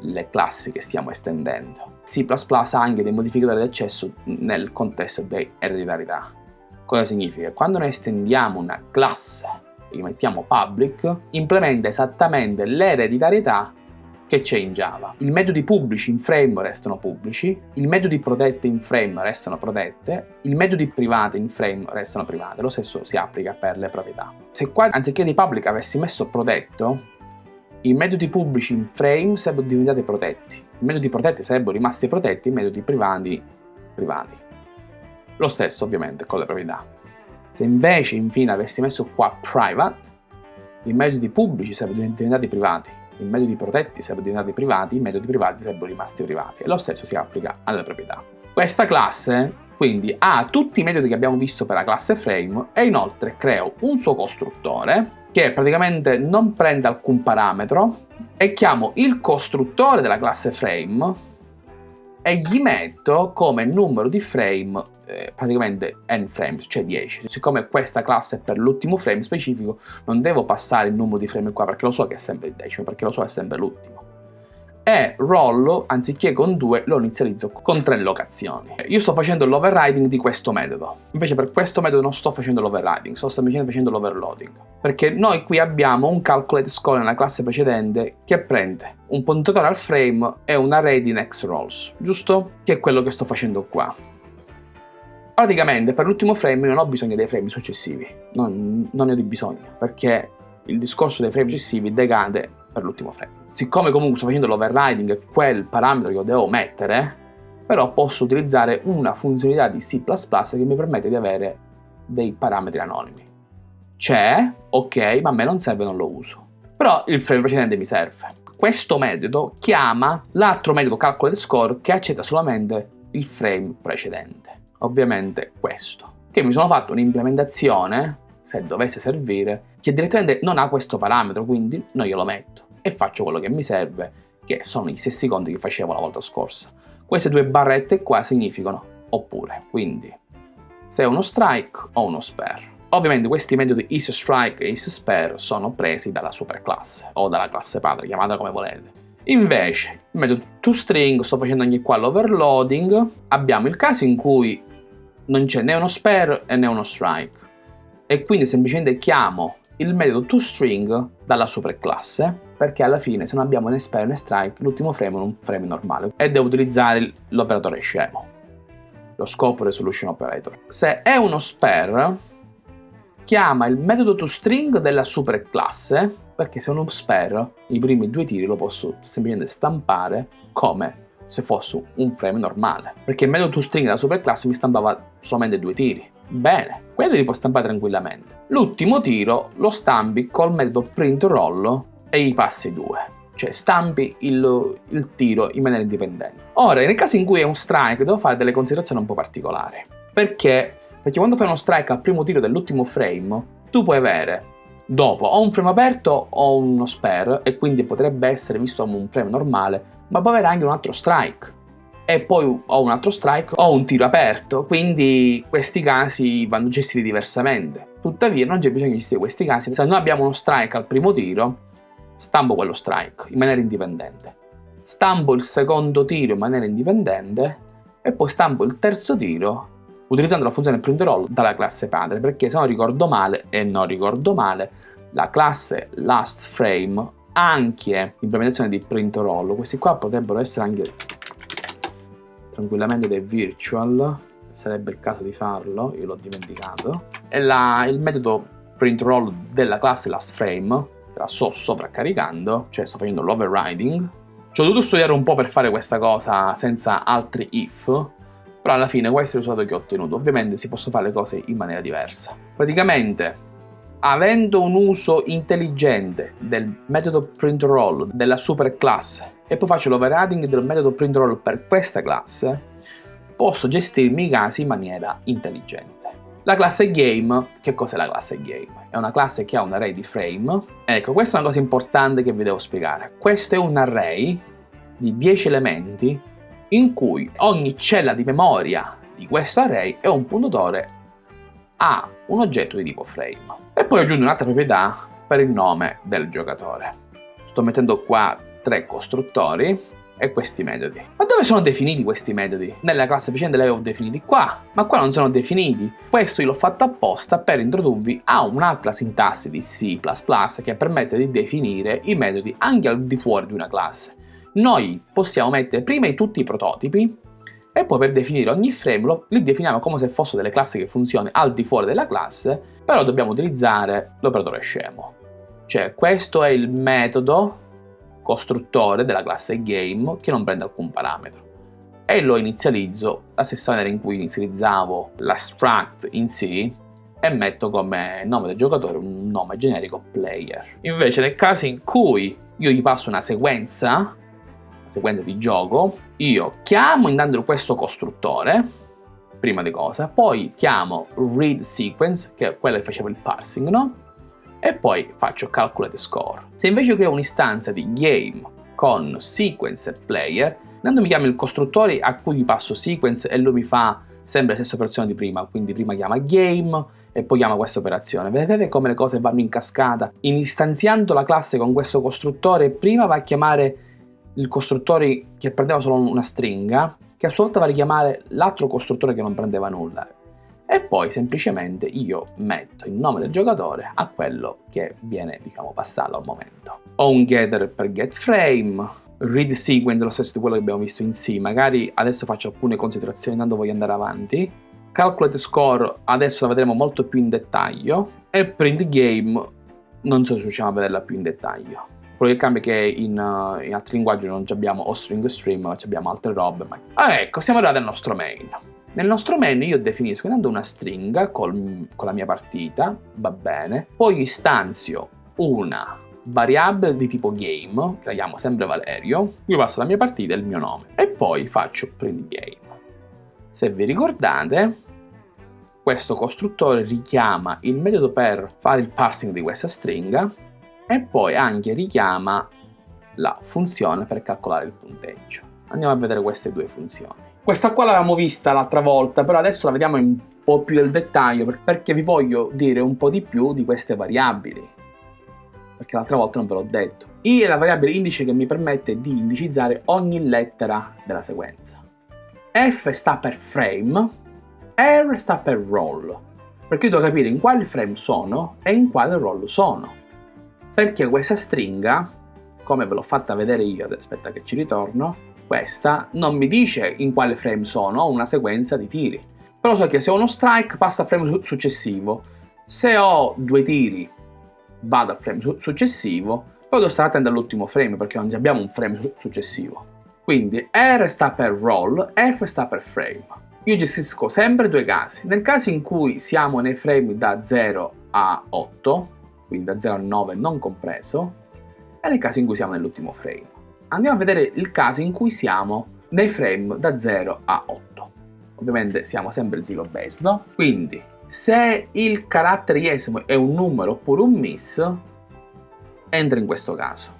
le classi che stiamo estendendo. C++ ha anche dei modificatori di accesso nel contesto di ereditarietà. Cosa significa? Quando noi estendiamo una classe e mettiamo public, implementa esattamente l'ereditarietà che c'è in Java. I metodi pubblici in frame restano pubblici, i metodi protetti in frame restano protette, i metodi privati in frame restano private, lo stesso si applica per le proprietà. Se qua anziché di public avessi messo protetto, i metodi pubblici in frame sarebbero diventati protetti, i metodi protetti sarebbero rimasti protetti, i metodi privati privati. Lo stesso ovviamente con le proprietà. Se invece infine avessi messo qua private, i metodi pubblici sarebbero diventati privati, i metodi protetti sarebbero diventati privati, i metodi privati sarebbero rimasti privati e lo stesso si applica alle proprietà. Questa classe quindi ha tutti i metodi che abbiamo visto per la classe frame e inoltre creo un suo costruttore che praticamente non prende alcun parametro e chiamo il costruttore della classe frame e gli metto come numero di frame eh, praticamente n frames, cioè 10. Siccome questa classe è per l'ultimo frame specifico, non devo passare il numero di frame qua perché lo so che è sempre il decimo, perché lo so che è sempre l'ultimo. E rollo, anziché con 2, lo inizializzo con 3 locazioni. Io sto facendo l'overriding di questo metodo. Invece per questo metodo non sto facendo l'overriding, sto semplicemente facendo l'overloading. Perché noi qui abbiamo un calculate score nella classe precedente che prende un puntatore al frame e un array di next rolls, giusto? Che è quello che sto facendo qua. Praticamente per l'ultimo frame non ho bisogno dei frame successivi, non, non ne ho di bisogno, perché il discorso dei frame successivi decade per l'ultimo frame. Siccome comunque sto facendo l'overriding, quel parametro che devo mettere, però posso utilizzare una funzionalità di C++ che mi permette di avere dei parametri anonimi. C'è, ok, ma a me non serve, non lo uso. Però il frame precedente mi serve. Questo metodo chiama l'altro metodo calculate score che accetta solamente il frame precedente ovviamente questo, che mi sono fatto un'implementazione, se dovesse servire, che direttamente non ha questo parametro, quindi non glielo metto e faccio quello che mi serve, che sono i stessi conti che facevo la volta scorsa. Queste due barrette qua significano oppure, quindi se uno strike o uno spare. Ovviamente questi metodi isStrike e isSpare sono presi dalla superclasse o dalla classe padre, chiamatela come volete. Invece, il metodo toString, sto facendo anche qua l'overloading, abbiamo il caso in cui non c'è né uno spare né uno strike. E quindi semplicemente chiamo il metodo toString dalla superclasse perché alla fine se non abbiamo né spare né strike l'ultimo frame è un frame normale. E devo utilizzare l'operatore scemo lo scope resolution operator. Se è uno spare chiama il metodo toString della superclasse perché se è uno spare i primi due tiri lo posso semplicemente stampare come se fosse un frame normale, perché il metodo toString della superclasse mi stampava solamente due tiri. Bene, quelli li può stampare tranquillamente. L'ultimo tiro lo stampi col metodo printRoll e gli passi due, cioè stampi il, il tiro in maniera indipendente. Ora, nel caso in cui è un strike, devo fare delle considerazioni un po' particolari. Perché? Perché quando fai uno strike al primo tiro dell'ultimo frame, tu puoi avere dopo o un frame aperto o uno spare, e quindi potrebbe essere visto come un frame normale, ma può avere anche un altro strike e poi ho un altro strike o un tiro aperto, quindi questi casi vanno gestiti diversamente. Tuttavia non c'è bisogno di gestire questi casi, se noi abbiamo uno strike al primo tiro, stampo quello strike in maniera indipendente. Stampo il secondo tiro in maniera indipendente e poi stampo il terzo tiro utilizzando la funzione printRoll dalla classe padre, perché se non ricordo male, e non ricordo male, la classe lastFrame anche implementazione di print questi qua potrebbero essere anche tranquillamente dei virtual sarebbe il caso di farlo io l'ho dimenticato e la, il metodo print della classe last frame la sto sovraccaricando, cioè sto facendo l'overriding. Ci ho dovuto studiare un po' per fare questa cosa senza altri if, però alla fine questo è il risultato che ho ottenuto. Ovviamente si possono fare le cose in maniera diversa. Praticamente, avendo un uso intelligente del metodo print-roll della super classe e poi faccio l'overriding del metodo print-roll per questa classe, posso gestirmi i casi in maniera intelligente. La classe game, che cos'è la classe game? È una classe che ha un array di frame. Ecco, questa è una cosa importante che vi devo spiegare. Questo è un array di 10 elementi in cui ogni cella di memoria di questo array è un puntatore a un oggetto di tipo frame. E poi aggiungo un'altra proprietà per il nome del giocatore. Sto mettendo qua tre costruttori e questi metodi. Ma dove sono definiti questi metodi? Nella classe precedente li avevo definiti qua, ma qua non sono definiti. Questo l'ho fatto apposta per introdurvi a un'altra sintassi di C++ che permette di definire i metodi anche al di fuori di una classe. Noi possiamo mettere prima tutti i prototipi e poi per definire ogni frame li definiamo come se fossero delle classi che funzionano al di fuori della classe, però dobbiamo utilizzare l'operatore scemo. Cioè questo è il metodo costruttore della classe game che non prende alcun parametro e lo inizializzo la stessa maniera in cui inizializzavo la struct in C e metto come nome del giocatore un nome generico player. Invece nel caso in cui io gli passo una sequenza, sequenza di gioco, io chiamo intanto questo costruttore, prima di cosa, poi chiamo read sequence, che è quella che faceva il parsing, no? e poi faccio calculate score. Se invece creo un'istanza di game con sequence e player, intanto mi chiamo il costruttore a cui passo sequence e lui mi fa sempre la stessa operazione di prima, quindi prima chiama game e poi chiama questa operazione. Vedete come le cose vanno in cascata? Istanziando la classe con questo costruttore, prima va a chiamare il costruttore che prendeva solo una stringa, che a sua volta va a richiamare l'altro costruttore che non prendeva nulla e poi semplicemente io metto il nome del giocatore a quello che viene diciamo passato al momento. Ho un getter per getFrame, read sequence lo stesso di quello che abbiamo visto in C, magari adesso faccio alcune considerazioni tanto voglio andare avanti, calculate score adesso la vedremo molto più in dettaglio e print game non so se riusciamo a vederla più in dettaglio. Quello che cambia è che in, uh, in altri linguaggi non abbiamo o string stream, ma abbiamo altre robe. Ma... Ah, ecco, siamo arrivati al nostro main. Nel nostro menu io definisco intanto una stringa col, con la mia partita, va bene, poi istanzio una variabile di tipo game, che la chiamo sempre Valerio, qui passo la mia partita e il mio nome, e poi faccio print game. Se vi ricordate, questo costruttore richiama il metodo per fare il parsing di questa stringa e poi anche richiama la funzione per calcolare il punteggio. Andiamo a vedere queste due funzioni. Questa qua l'avevamo vista l'altra volta, però adesso la vediamo in un po' più del dettaglio perché vi voglio dire un po' di più di queste variabili. Perché l'altra volta non ve l'ho detto. I è la variabile indice che mi permette di indicizzare ogni lettera della sequenza. F sta per frame, R sta per roll. Perché io devo capire in quale frame sono e in quale roll sono. Perché questa stringa, come ve l'ho fatta vedere io, aspetta che ci ritorno, questa non mi dice in quale frame sono, ho una sequenza di tiri. Però so che se ho uno strike passa al frame successivo, se ho due tiri vado al frame successivo, poi devo stare attento all'ultimo frame perché non abbiamo un frame successivo. Quindi R sta per roll, F sta per frame. Io gestisco sempre due casi. Nel caso in cui siamo nei frame da 0 a 8, quindi da 0 a 9 non compreso, e nel caso in cui siamo nell'ultimo frame andiamo a vedere il caso in cui siamo nei frame da 0 a 8. Ovviamente siamo sempre zero based, no? Quindi se il carattere iesimo è un numero oppure un miss, entra in questo caso.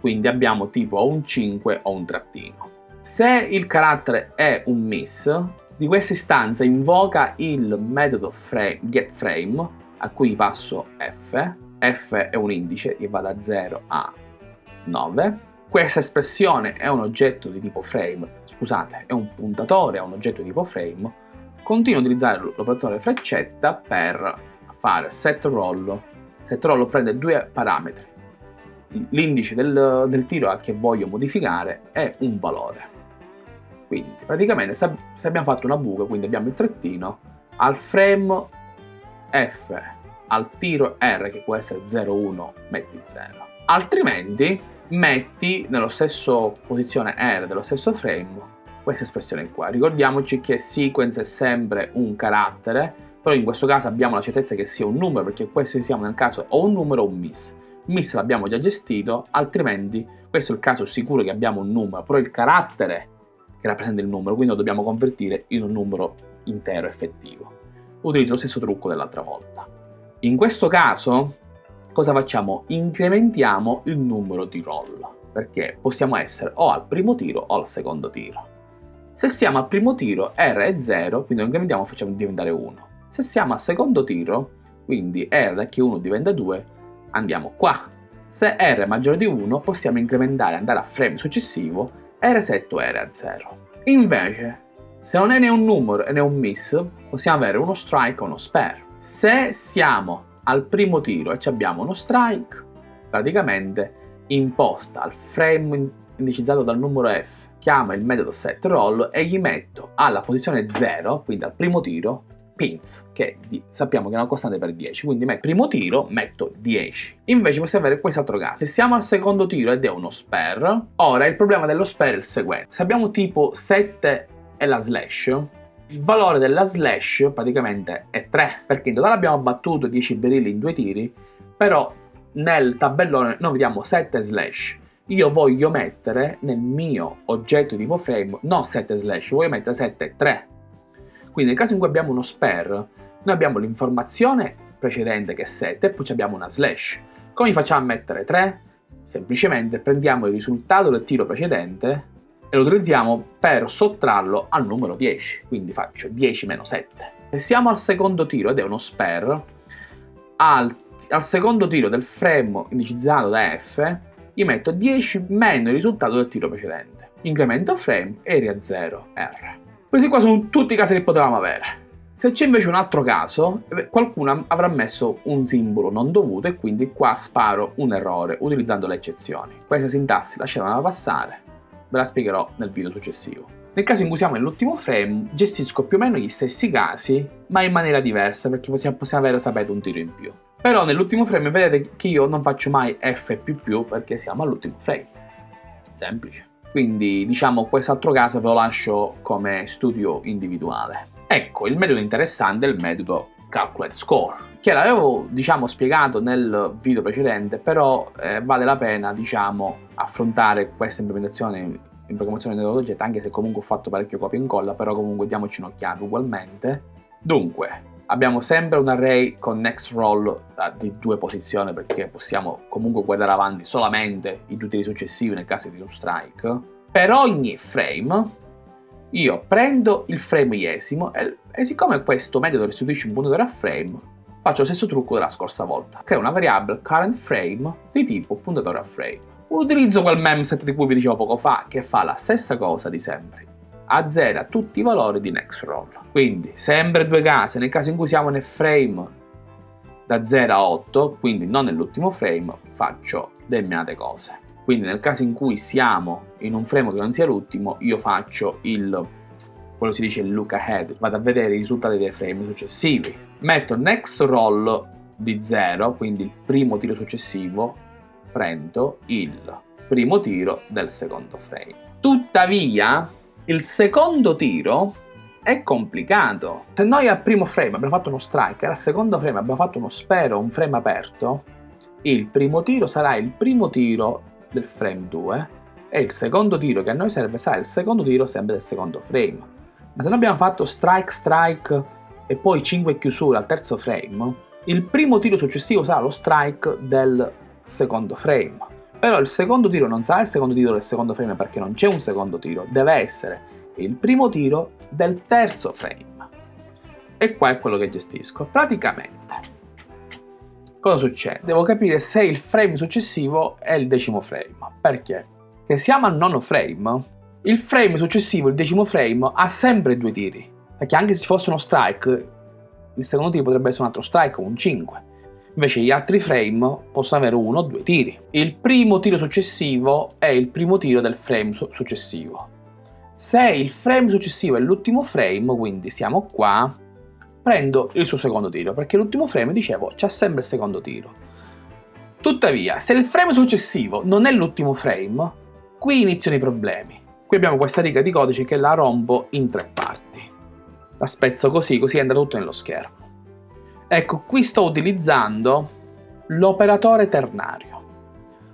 Quindi abbiamo tipo un 5 o un trattino. Se il carattere è un miss, di questa istanza invoca il metodo frame, getFrame a cui passo f. f è un indice che va da 0 a 9 questa espressione è un oggetto di tipo frame, scusate, è un puntatore a un oggetto di tipo frame, continuo a utilizzare l'operatore freccetta per fare set roll. Set roll prende due parametri, l'indice del, del tiro a che voglio modificare è un valore. Quindi praticamente se, se abbiamo fatto una buca, quindi abbiamo il trattino, al frame f al tiro R, che può essere 0-1, metti 0. Altrimenti metti nello stesso posizione R dello stesso frame questa espressione qua. Ricordiamoci che sequence è sempre un carattere, però in questo caso abbiamo la certezza che sia un numero, perché questo siamo nel caso o un numero o un miss. Miss l'abbiamo già gestito, altrimenti questo è il caso sicuro che abbiamo un numero, però il carattere che rappresenta il numero, quindi lo dobbiamo convertire in un numero intero effettivo. Utilizzo lo stesso trucco dell'altra volta. In questo caso, cosa facciamo? Incrementiamo il numero di roll, perché possiamo essere o al primo tiro o al secondo tiro. Se siamo al primo tiro R è 0, quindi lo incrementiamo e facciamo diventare 1. Se siamo al secondo tiro, quindi R che 1 diventa 2, andiamo qua. Se R è maggiore di 1, possiamo incrementare andare a frame successivo e resetto R a 0. Invece, se non è né un numero né un miss, possiamo avere uno strike o uno spare. Se siamo al primo tiro e abbiamo uno strike, praticamente imposta al frame indicizzato dal numero F, chiama il metodo setRoll e gli metto alla posizione 0, quindi al primo tiro, pins, che sappiamo che è una costante per 10, quindi metto primo tiro, metto 10. Invece possiamo avere quest'altro caso, se siamo al secondo tiro ed è uno spare, ora il problema dello spare è il seguente, se abbiamo tipo 7 e la slash, il valore della slash praticamente è 3, perché in totale abbiamo battuto 10 berilli in due tiri, però nel tabellone noi vediamo 7 slash. Io voglio mettere nel mio oggetto tipo frame non 7 slash, voglio mettere 7 3. Quindi nel caso in cui abbiamo uno spare, noi abbiamo l'informazione precedente che è 7 e poi abbiamo una slash. Come facciamo a mettere 3? Semplicemente prendiamo il risultato del tiro precedente e lo utilizziamo per sottrarlo al numero 10. Quindi faccio 10 meno 7. Se siamo al secondo tiro ed è uno spare, al, al secondo tiro del frame indicizzato da F, gli metto 10 meno il risultato del tiro precedente. Incremento frame, area 0, R. Questi qua sono tutti i casi che potevamo avere. Se c'è invece un altro caso, eh, qualcuno avrà messo un simbolo non dovuto e quindi qua sparo un errore utilizzando le eccezioni. Questa sintassi lasciamola passare, ve la spiegherò nel video successivo. Nel caso in cui siamo nell'ultimo frame, gestisco più o meno gli stessi casi, ma in maniera diversa perché possiamo, possiamo avere, sapete, un tiro in più. Però nell'ultimo frame vedete che io non faccio mai F++ perché siamo all'ultimo frame. Semplice. Quindi diciamo quest'altro caso ve lo lascio come studio individuale. Ecco, il metodo interessante è il metodo Calculate Score, che l'avevo diciamo spiegato nel video precedente, però eh, vale la pena diciamo affrontare questa implementazione in programmazione neurologetta, anche se comunque ho fatto parecchio copia e incolla, però comunque diamoci un'occhiata ugualmente. Dunque, abbiamo sempre un array con next roll uh, di due posizioni perché possiamo comunque guardare avanti solamente i tiri successivi nel caso di un strike. Per ogni frame io prendo il frame iesimo e, e siccome questo metodo restituisce un puntatore a frame, faccio lo stesso trucco della scorsa volta. Creo una variabile current frame di tipo puntatore a frame. Utilizzo quel memset di cui vi dicevo poco fa che fa la stessa cosa di sempre azzera tutti i valori di next roll. Quindi sempre due casi, nel caso in cui siamo nel frame da 0 a 8, quindi non nell'ultimo frame, faccio determinate cose. Quindi nel caso in cui siamo in un frame che non sia l'ultimo, io faccio il quello si dice il look ahead, vado a vedere i risultati dei frame successivi. Metto next roll di 0, quindi il primo tiro successivo, prendo il primo tiro del secondo frame. Tuttavia, il secondo tiro è complicato. Se noi al primo frame abbiamo fatto uno strike e al secondo frame abbiamo fatto uno spero, un frame aperto, il primo tiro sarà il primo tiro del frame 2 e il secondo tiro che a noi serve sarà il secondo tiro sempre del secondo frame. Ma se noi abbiamo fatto strike, strike e poi 5 chiusure al terzo frame, il primo tiro successivo sarà lo strike del secondo frame. Però il secondo tiro non sarà il secondo tiro del secondo frame perché non c'è un secondo tiro, deve essere il primo tiro del terzo frame. E qua è quello che gestisco. Praticamente, cosa succede? Devo capire se il frame successivo è il decimo frame. Perché? Se siamo al nono frame, il frame successivo, il decimo frame, ha sempre due tiri. Perché anche se fosse uno strike, il secondo tiro potrebbe essere un altro strike, un 5. Invece gli altri frame possono avere uno o due tiri. Il primo tiro successivo è il primo tiro del frame su successivo. Se il frame successivo è l'ultimo frame, quindi siamo qua, prendo il suo secondo tiro, perché l'ultimo frame, dicevo, c'ha sempre il secondo tiro. Tuttavia, se il frame successivo non è l'ultimo frame, qui iniziano i problemi. Qui abbiamo questa riga di codice che la rompo in tre parti. La spezzo così, così entra tutto nello schermo. Ecco, qui sto utilizzando l'operatore ternario.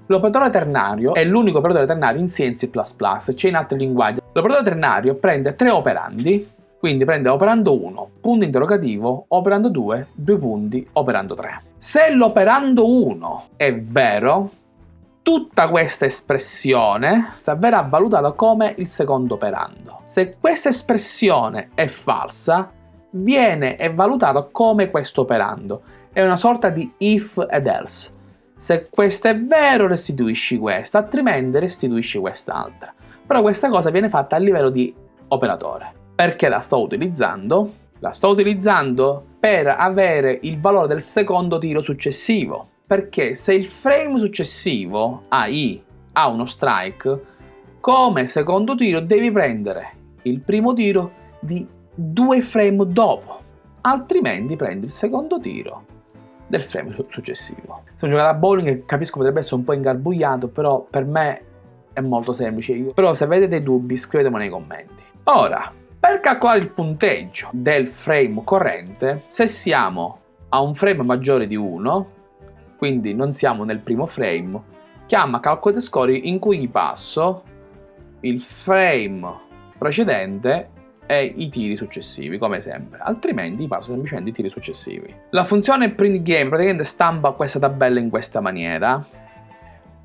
L'operatore ternario è l'unico operatore ternario in C e C++, c'è in altri linguaggi. L'operatore ternario prende tre operandi, quindi prende operando 1, punto interrogativo, operando 2, due punti, operando 3. Se l'operando 1 è vero, tutta questa espressione verrà valutata come il secondo operando. Se questa espressione è falsa, viene valutata come questo operando. È una sorta di if ed else. Se questo è vero restituisci questo, altrimenti restituisci quest'altra. Però questa cosa viene fatta a livello di operatore. Perché la sto utilizzando? La sto utilizzando per avere il valore del secondo tiro successivo. Perché se il frame successivo, AI, ha uno strike, come secondo tiro devi prendere il primo tiro di due frame dopo. Altrimenti prendi il secondo tiro del frame successivo. Se un giocatore a bowling capisco potrebbe essere un po' ingarbugliato, però per me è molto semplice. Io. Però se avete dei dubbi scrivetemelo nei commenti. Ora, per calcolare il punteggio del frame corrente, se siamo a un frame maggiore di 1, quindi non siamo nel primo frame, chiama calcolate score in cui gli passo il frame precedente e i tiri successivi, come sempre. Altrimenti passo semplicemente i tiri successivi. La funzione print game praticamente stampa questa tabella in questa maniera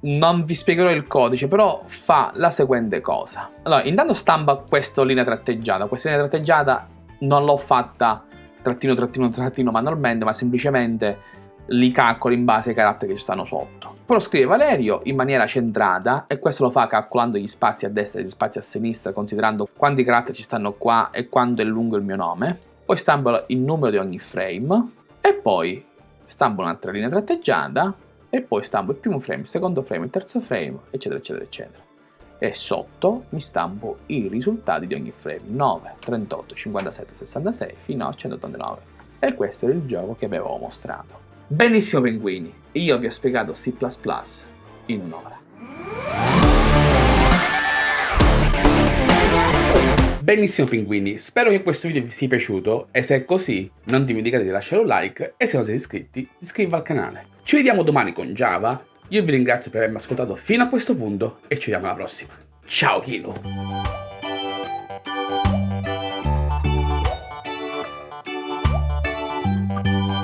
non vi spiegherò il codice, però fa la seguente cosa. Allora, intanto stampa questa linea tratteggiata. Questa linea tratteggiata non l'ho fatta trattino, trattino, trattino manualmente, ma semplicemente li calcolo in base ai caratteri che ci stanno sotto. Però scrive Valerio in maniera centrata e questo lo fa calcolando gli spazi a destra e gli spazi a sinistra, considerando quanti caratteri ci stanno qua e quanto è lungo il mio nome. Poi stampo il numero di ogni frame e poi stampo un'altra linea tratteggiata e poi stampo il primo frame, il secondo frame, il terzo frame, eccetera, eccetera, eccetera. E sotto mi stampo i risultati di ogni frame, 9, 38, 57, 66 fino a 189. E questo è il gioco che avevo mostrato. Benissimo pinguini, io vi ho spiegato C++ in un'ora. Benissimo pinguini, spero che questo video vi sia piaciuto e se è così non dimenticate di lasciare un like e se non siete iscritti iscrivetevi al canale. Ci vediamo domani con Java, io vi ringrazio per avermi ascoltato fino a questo punto e ci vediamo alla prossima. Ciao Kilo!